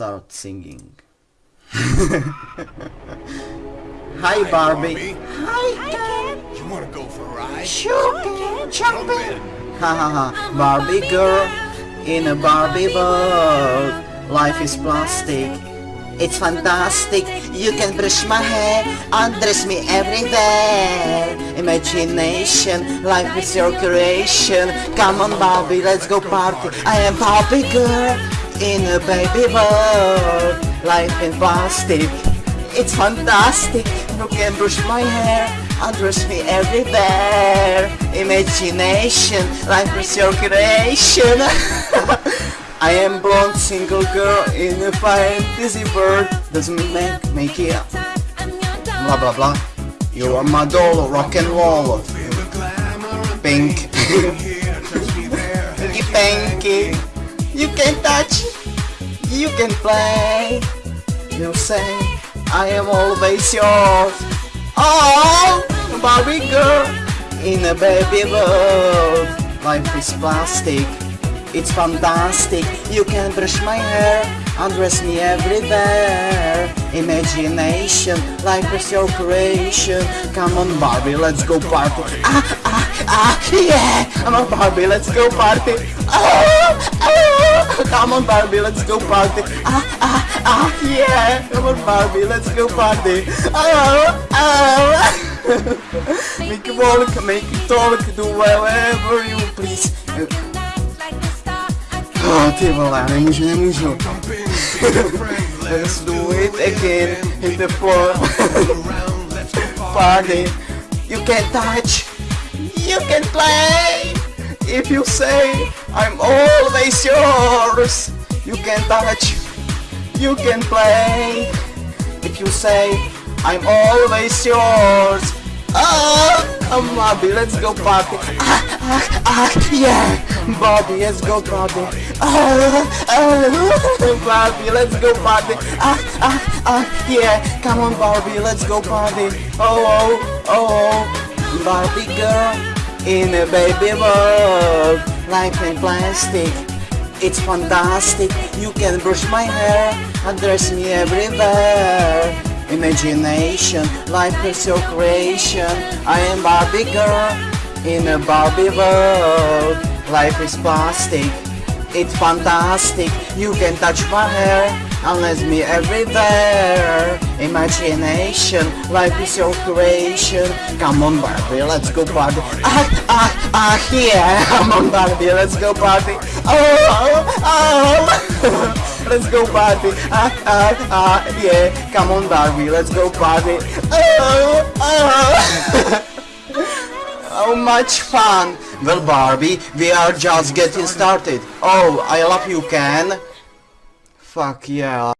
start singing. Hi Barbie. Hi, Ken. You wanna go for a ride? Sure, Ken. Jump in. Ha ha ha. Barbie girl in a Barbie world. Life is plastic. It's fantastic. You can brush my hair, undress me everywhere. Imagination, life is your creation. Come on, Barbie, let's go party. I am Barbie girl in a baby world. Life in plastic. It's fantastic. You can brush my hair, undress me everywhere. Imagination, life is your creation. I am blonde single girl in a fantasy world. Doesn't make make it blah blah blah. You are my doll, rock and roll. Pink, pinky pinky. You can touch, you can play. You say I am always yours. Oh, Barbie girl in a baby world. Life is plastic. It's fantastic. You can brush my hair, undress me everywhere. Imagination, life is your creation. Come on, Barbie, let's go party. Ah, ah, ah, yeah. Come on, Barbie, let's go party. Ah. Come on, Barbie, let's go party. Ah, ah, ah, yeah. Come on, Barbie, let's go party. Oh, oh. make it walk, make it talk, do whatever you please. Oh, ty vole, nemůžu, nemůžu. Let's do it again hit the floor. Party. You can touch. You can play. If you say I'm always yours. You can touch. You can play. If you say I'm always yours. Oh, come Bobby, let's go party. Ah, ah, ah, yeah. Bobby, let's go party. Ah, ah, Barbie, let's go party. Ah, ah, ah, yeah. Come on, Barbie, let's go party. Oh, oh, oh, Barbie girl in a baby world, life in plastic. It's fantastic. You can brush my hair, undress me everywhere. Imagination, life is your creation. I am Barbie girl in a Barbie world. Life is plastic. It's fantastic. You can touch my hair, and undress me everywhere. Imagination, life is your creation. Come on, Barbie, let's go party. Ah, ah, ah, yeah. Come on, Barbie, let's go party. Oh, oh. let's go party. Ah, ah, ah, yeah. Come on, Barbie, let's go party. Oh, oh. How much fun! Well, Barbie, we are just getting started. Oh, I love you, Ken. Fuck yeah.